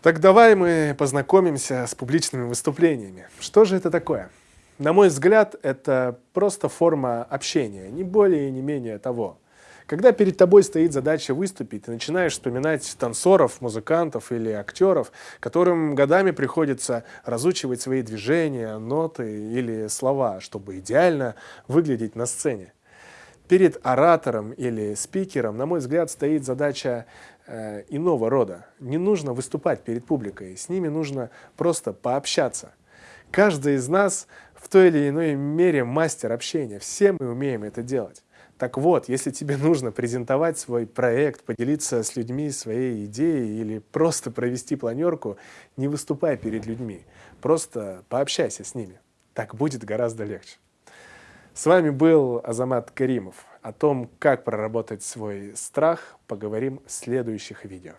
Так давай мы познакомимся с публичными выступлениями. Что же это такое? На мой взгляд, это просто форма общения, не более и не менее того. Когда перед тобой стоит задача выступить, ты начинаешь вспоминать танцоров, музыкантов или актеров, которым годами приходится разучивать свои движения, ноты или слова, чтобы идеально выглядеть на сцене. Перед оратором или спикером, на мой взгляд, стоит задача э, иного рода. Не нужно выступать перед публикой, с ними нужно просто пообщаться. Каждый из нас в той или иной мере мастер общения, все мы умеем это делать. Так вот, если тебе нужно презентовать свой проект, поделиться с людьми своей идеей или просто провести планерку, не выступай перед людьми, просто пообщайся с ними. Так будет гораздо легче. С вами был Азамат Каримов. О том, как проработать свой страх, поговорим в следующих видео.